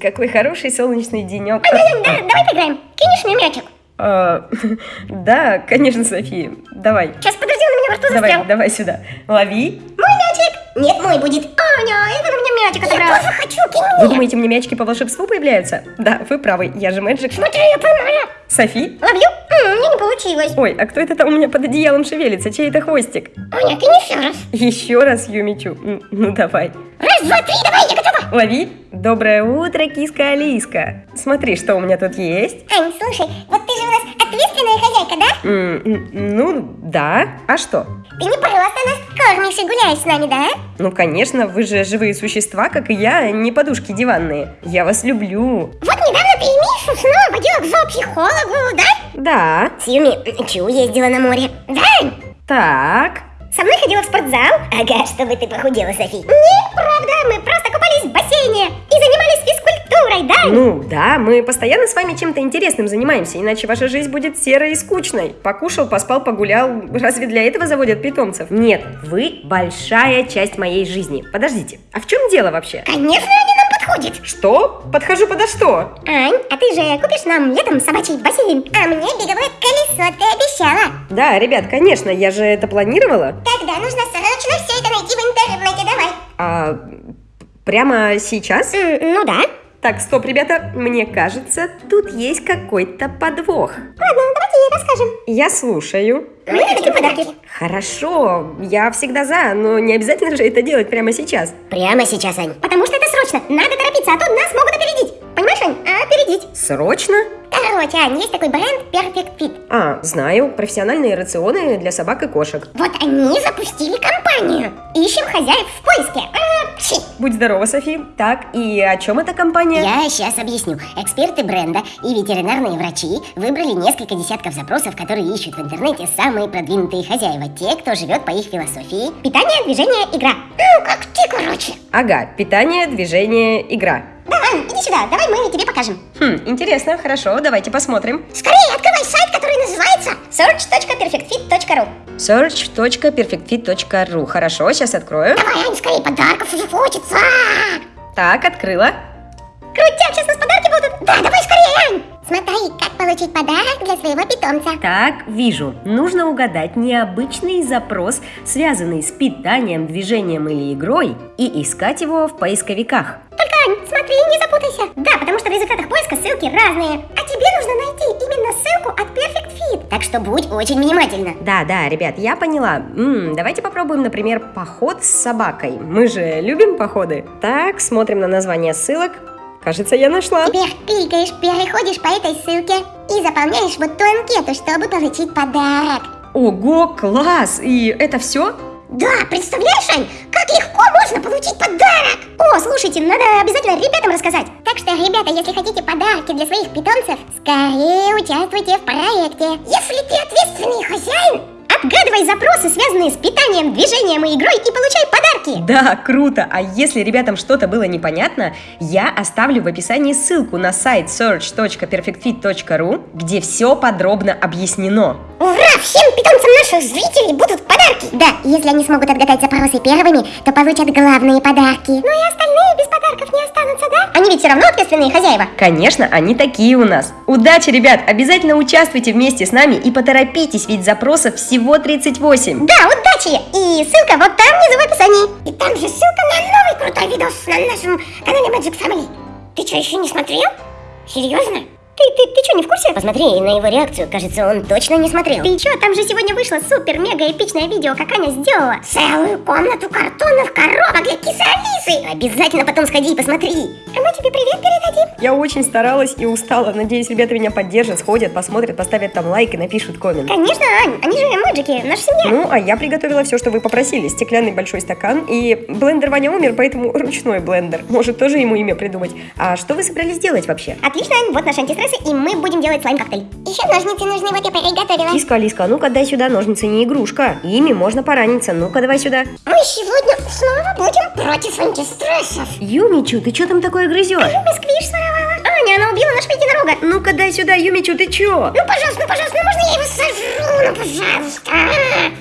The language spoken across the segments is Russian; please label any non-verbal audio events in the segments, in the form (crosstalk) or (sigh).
Какой хороший солнечный денек. Давай поиграем. Кинешь мне мячик? А, да, конечно, София. Давай. Сейчас, подожди, он у меня во рту Давай, застрял. давай сюда. Лови. Мой мячик. Нет, мой будет. Аня, это на меня мячик отобрал. Я тоже хочу, кинь Вы думаете, мне мячики по волшебству появляются? Да, вы правы, я же Мэджик. Смотри, я поймала. Софи? Ловлю? Не получилось. Ой, а кто это там у меня под одеялом шевелится? Чей это хвостик? Аня, кинь еще раз. Еще раз Юмичу. Ну давай. Раз, два, три, давай, я готова. Лови. Доброе утро, киска Алиска. Смотри, что у меня тут есть. Ань, слушай, вот ты же у нас ответственная хозяйка, да? М, Ну, да. А что? Ты не просто нас кормишь и гуляешь с нами, да? Ну, конечно, вы же живые существа, как и я, не подушки диванные. Я вас люблю. Вот недавно ты и Мишу снова водила к зоопсихологу, да? Да. С Юми Чу ездила на море. Да? Так. Со мной ходила в спортзал? Ага, чтобы ты похудела, Софи. Неправда, мы просто купались в бассейне и занимались физкультурой, да? Ну, да, мы постоянно с вами чем-то интересным занимаемся, иначе ваша жизнь будет серой и скучной. Покушал, поспал, погулял. Разве для этого заводят питомцев? Нет, вы большая часть моей жизни. Подождите, а в чем дело вообще? Конечно, они нам подходят. Что? Подхожу подо что? Ань, а ты же купишь нам летом собачий бассейн? А мне беговое колесо, ты обещала. Да, ребят, конечно, я же это планировала. Тогда нужно срочно все это найти в интернете, давай. А прямо сейчас? Ну да. Так, стоп, ребята, мне кажется, тут есть какой-то подвох. Ладно, давайте ей расскажем. Я слушаю. Мы хотим подарки. Хорошо, я всегда за, но не обязательно же это делать прямо сейчас. Прямо сейчас, Ань. Потому что это срочно. Надо торопиться, а то нас могут опередить. Понимаешь, Ань? Опередить. Срочно? Короче, Ань, есть такой бренд Perfect Fit. А, знаю, профессиональные рационы для собак и кошек. Вот они запустили компанию. Ищем хозяев в поиске. А, пши. Будь здорова, Софи. Так, и о чем эта компания? Я сейчас объясню. Эксперты бренда и ветеринарные врачи выбрали несколько десятков запросов, которые ищут в интернете самые продвинутые хозяева, те, кто живет по их философии. Питание, движение, игра. Ну, как ты, короче. Ага, питание, движение, игра. Да, Ань, иди сюда, давай мы тебе покажем. Хм, интересно, хорошо, давайте посмотрим. Скорее, открывай сайт, который называется search.perfectfit.ru search.perfectfit.ru Хорошо, сейчас открою. Давай, Ань, скорее, подарков уже хочется. Так, открыла. Крутяк, сейчас у нас подарки будут. Да, давай скорее, Ань. Смотри, как получить подарок для своего питомца. Так, вижу. Нужно угадать необычный запрос, связанный с питанием, движением или игрой, и искать его в поисковиках. Только, Ань, смотри, не запутайся. Да, потому что в результатах поиска ссылки разные. А тебе нужно найти именно ссылку от Perfect Fit. Так что будь очень внимательна. Да, да, ребят, я поняла. М, давайте попробуем, например, поход с собакой. Мы же любим походы. Так, смотрим на название ссылок. Кажется, я нашла. Теперь кликаешь, переходишь по этой ссылке и заполняешь вот ту анкету, чтобы получить подарок. Ого, класс! И это все? Да, представляешь, Ань, как легко можно получить подарок! О, слушайте, надо обязательно ребятам рассказать. Так что, ребята, если хотите подарки для своих питомцев, скорее участвуйте в проекте. Если ты ответственный хозяин, отгадывай запросы, связанные с питанием, движением и игрой, и получай подарки. Да, круто! А если ребятам что-то было непонятно, я оставлю в описании ссылку на сайт search.perfectfit.ru, где все подробно объяснено. Ура! Всем питомцам наших зрителей будут подарки! Да, если они смогут отгадать запросы первыми, то получат главные подарки. Ну и остальные подарков не останутся, да? Они ведь все равно ответственные хозяева. Конечно, они такие у нас. Удачи, ребят! Обязательно участвуйте вместе с нами и поторопитесь, ведь запросов всего 38. Да, удачи! И ссылка вот там внизу в описании. И там же ссылка на новый крутой видос на нашем канале Magic Family. Ты что, еще не смотрел? Серьезно? Ты, ты, ты что, не в курсе? Посмотри на его реакцию, кажется, он точно не смотрел. Ты что, там же сегодня вышло супер-мега-эпичное видео, как Аня сделала. Целую комнату картонных коробок для кисы Алисы. Обязательно потом сходи и посмотри. А мы тебе привет передадим. Я очень старалась и устала. Надеюсь, ребята меня поддержат, сходят, посмотрят, поставят там лайк и напишут коммент. Конечно, Ань, они же мэджики, наша семья. Ну, а я приготовила все, что вы попросили. Стеклянный большой стакан. И блендер Ваня умер, поэтому (laughs) ручной блендер. Может, тоже ему имя придумать. А что вы собрались делать вообще? Отлично, Ань, вот наши антистрессы, и мы будем делать слайм-коктейль. Еще ножницы нужны, вот я приготовила. Лиска, Лиска, а ну-ка дай сюда, ножницы не игрушка. Ими можно пораниться. Ну-ка давай сюда. Мы сегодня снова будем против антистрессов. Юмичу, ты что там такое грызешь? Люба сквиш своровала. Аня, она убила нашего единорога. Ну-ка дай сюда, Юмичу, ты чё? Ну, пожалуйста, ну, пожалуйста, ну можно я его сожру? Ну пожалуйста.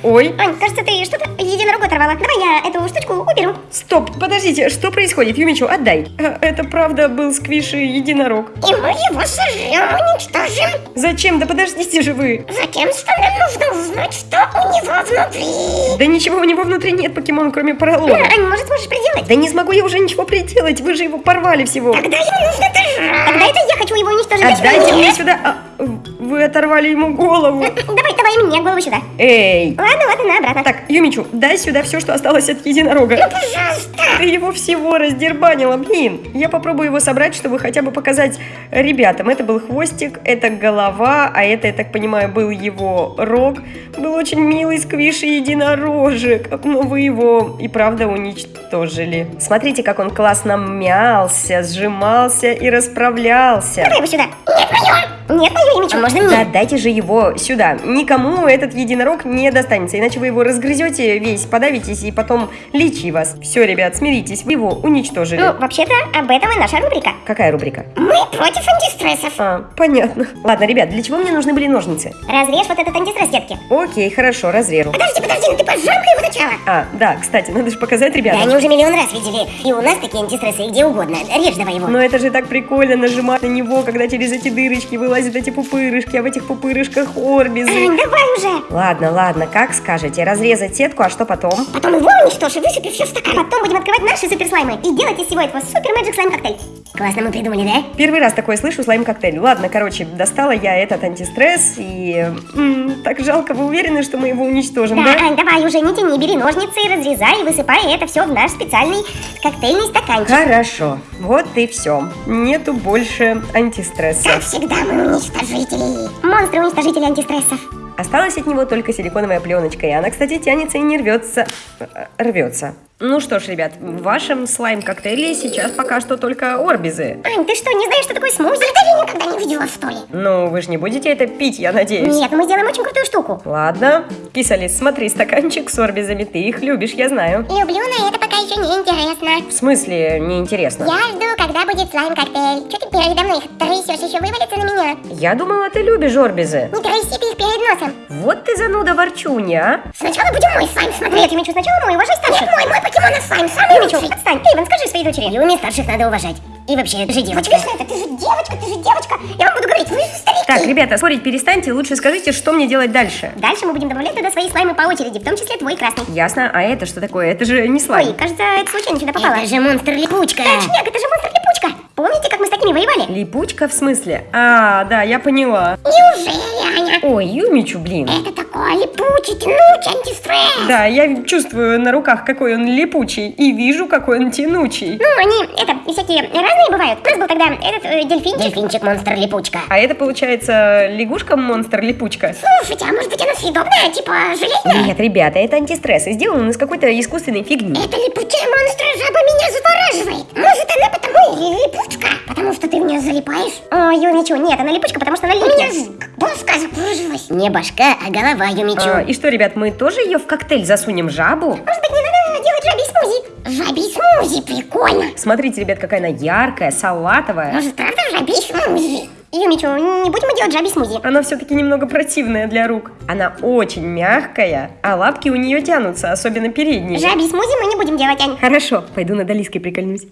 Ой, Ань, кажется, ты что-то единорогу оторвала. Давай я эту штучку уберу. стоп, подождите, что происходит? Юмичу, отдай. А, Это правда был сквиши единорог. И мы его сожрем, уничтожим. Зачем? Да подождите же вы. Затем, что нам нужно узнать, что у него внутри. Да ничего у него внутри нет покемон, кроме поролона. Ань, может, сможешь приделать? Да не смогу я уже ничего приделать, вы же его порвали всего. Тогда ему нужно дожрать. Тогда это я хочу его уничтожить. Отдайте мне сюда. Вы оторвали ему голову. Давай, давай мне голову сюда. Эй. Ладно, ладно, на обратно. Так, Юмичу, дай сюда все, что осталось от единорога. Пожалуйста. Ты его всего раздербанила, блин. Я попробую его собрать, чтобы хотя бы показать ребятам. Это был хвостик, это голова, а это, я так понимаю, был его рог. Был очень милый сквиш и единорожек. Но вы его и правда уничтожили. Смотрите, как он классно мялся, сжимался и расправлялся. Давай его сюда. Нет, мое. Нет, мое имя. А можно мне? Да, дайте же его сюда. Никому этот единорог не достанется, иначе вы его разгрызете весь, подавитесь и потом лечи вас. Все, ребят, смиритесь, вы его уничтожили. Ну, вообще-то, об этом и наша рубрика. Какая рубрика? Мы против антистрессов. А, понятно. Ладно, ребят, для чего мне нужны были ножницы? Разрежь вот этот антистресс, детки. Окей, хорошо, разрежу. Подожди, ну ты пожалуй его сначала. А, да, кстати, надо же показать Да ребятам. они уже миллион раз видели. И у нас такие антистрессы, и где угодно. Режь давай его. Но это же так прикольно нажимать на него, когда через эти дырочки вылазят эти пупырышки, а в этих пупырышках орбизы. Ань, (laughs) давай уже. Ладно, ладно, как скажете. Разрезать сетку, а что потом? Потом его уничтожь и высыпи все в стакан. Потом будем открывать наши суперслаймы и делать из всего этого супер мэджик слайм коктейль. Классно мы придумали, да? Первый раз такое слышу, слайм-коктейль. Ладно, короче, достала я этот антистресс, и... м, так жалко, вы уверены, что мы его уничтожим, Да, да? Ань, давай уже не тяни, бери ножницы, разрезай и высыпай это все в наш специальный коктейльный стаканчик. Хорошо, вот и все. Нету больше антистресса. Как всегда, мы уничтожители. Монстры-уничтожители антистрессов. Осталась от него только силиконовая пленочка, и она, кстати, тянется и не рвется. Э, Рвется. Ну что ж, ребят, в вашем слайм-коктейле сейчас пока что только орбизы. Ань, ты что, не знаешь, что такое смузи? Ты никогда не видела, что ли? Ну, вы же не будете это пить, я надеюсь. Нет, мы сделаем очень крутую штуку. Ладно. Кисалис, смотри, стаканчик с орбизами, ты их любишь, я знаю. Люблю, но это пока еще не интересно. В смысле, неинтересно? Я жду, когда будет слайм-коктейль. Че ты передо мной их трясешь, еще вывалится на меня? Я думала, ты любишь орбизы. Не тряси ты их перед носом. Вот ты зануда ворчунья, а? Сначала будем мой слайм смотреть. Нет, Юмичу, сначала мой, уважай старших. Нет, мой, мой покемон слайм, самый Юмичу, отстань. Эйвен, скажи своей дочери. Юми старших надо уважать. И вообще, ты же девочка. это? Ты же девочка, ты же девочка. Я вам буду говорить, вы же старики. Так, ребята, спорить перестаньте, лучше скажите, что мне делать дальше. Дальше мы будем добавлять туда свои слаймы по очереди, в том числе твой красный. Ясно, а это что такое? Это же не Ой, слайм. кажется, это случайно сюда попало. Это же монстр-липучка. Точняк, это же монстр-липучка. Помните, как мы с такими воевали? Липучка в смысле? А, да, я поняла. Неужели, Аня? Ой, Юмичу, блин. Это такой липучий, тянучий антистресс. Да, я чувствую на руках, какой он липучий, и вижу, какой он тянучий. Ну, они, это, всякие разные бывают. У нас был тогда этот э, дельфинчик. Дельфинчик монстр-липучка. А это, получается, лягушка-монстр-липучка? Слушайте, а может быть она съедобная, типа железная? Нет, ребята, это антистресс, и сделан из какой-то искусственной фигни. Это липучая монстра жаба меня завораживает. Может, она потому и липучка? Потому что ты в нее залипаешь? Ой, ничего, нет, она липучка, потому что она липнет. У меня доска закружилась. Не башка, а голова Юмичу. А, и что, ребят, мы тоже ее в коктейль засунем жабу? Может быть, не надо делать жабий смузи? Жабий смузи, прикольно. Смотрите, ребят, какая она яркая, салатовая. Может, правда жабий смузи? Юмичу, не будем мы делать жабий смузи. Она все-таки немного противная для рук. Она очень мягкая, а лапки у нее тянутся, особенно передние. Жабий смузи мы не будем делать, Ань. Хорошо, пойду над Алиской прикольнусь.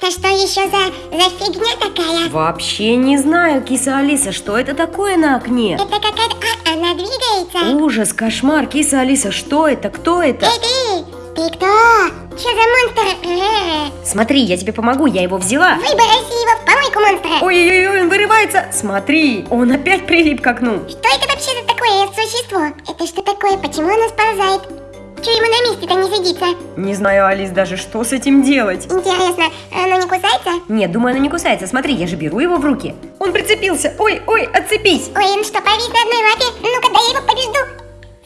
Это что еще за, за фигня такая? Вообще не знаю, киса Алиса, что это такое на окне? Это какая-то... А, она двигается. Ужас, кошмар, киса Алиса, что это, кто это? Эй, ты! Ты кто? Что за монстр? Смотри, я тебе помогу, я его взяла. Выброси его в помойку монстра. Ой-ой-ой, он вырывается. Смотри, он опять прилип к окну. Что это вообще за такое существо? Это что такое? Почему оно сползает? Че ему на месте-то не садится? Не знаю, Алис, даже что с этим делать. Интересно, оно не кусается? Нет, думаю, оно не кусается. Смотри, я же беру его в руки. Он прицепился. Ой, ой, отцепись. Ой, он что, повис на одной лапе? Ну-ка, дай я его побежду.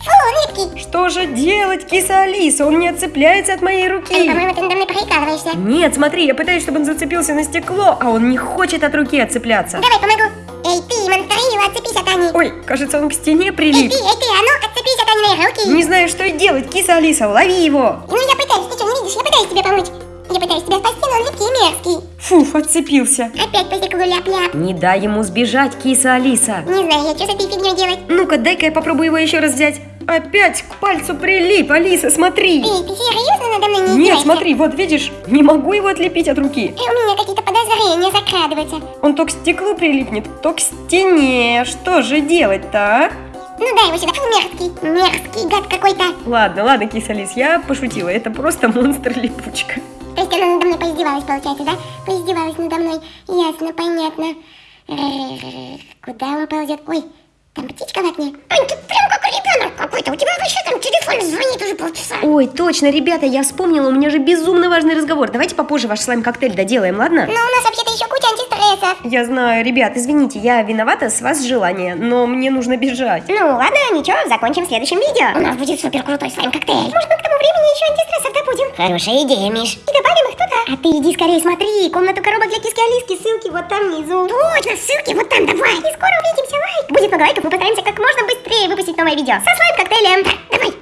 Фу, он липкий. Что же делать, киса Алиса? Он не отцепляется от моей Эй, руки. по-моему, ты надо мной прикалываешься. Нет, смотри, я пытаюсь, чтобы он зацепился на стекло, а он не хочет от руки отцепляться. Давай, помогу. Эй, ты, монстрила, отцепись от Ани. Ой, кажется, он к стене Эй, прилип. ты, эй, ты, а ну, Аниной руки. Не знаю, что делать, киса Алиса, лови его. Ну, я пытаюсь, ты что, не видишь? Я пытаюсь тебе помочь. Я пытаюсь тебя спасти, но он липкий и мерзкий. Фуф, отцепился. Опять посекую ляп-ляп. Не дай ему сбежать, киса Алиса. Не знаю я, что с этой фигней делать. Ну-ка, дай-ка я попробую его еще раз взять. Опять к пальцу прилип, Алиса, смотри. Эй, ты серьезно надо мной не Нет, издеваешься? смотри, вот видишь, не могу его отлепить от руки. И у меня какие-то подозрения закрадываются. Он то к стеклу прилипнет, то к стене. Что же делать-то, а? Ну дай его сюда, фу, мерзкий. Мерзкий гад какой-то. Ладно, ладно, киса Алис, я пошутила. Это просто монстр-липучка. То есть она надо мной поиздевалась, получается, да? Поиздевалась надо мной. Ясно, понятно. Куда он ползет? Ой, там птичка в окне. Ань, ты прям как ребенок какой-то. У тебя вообще там телефон звонит уже полчаса. Ой, точно, ребята, я вспомнила, у меня же безумно важный разговор. Давайте попозже ваш слайм-коктейль доделаем, ладно? Но у нас вообще-то еще куча антистрессов. Я знаю, ребят, извините, я виновата с вас желание, но мне нужно бежать. Ну ладно, ничего, закончим в следующем видео. У нас будет супер крутой слайм-коктейль. Может, мы к тому времени еще антистрессов добудем. Хорошая идея, Миш. И добавим их туда. А ты иди скорее смотри, комнату коробок для киски Алиски, ссылки вот там внизу. Точно, ссылки вот там, давай. И скоро увидимся, лайк. Будет много лайков, мы постараемся как можно быстрее выпустить новое видео со слайм-коктейлем. Так, давай.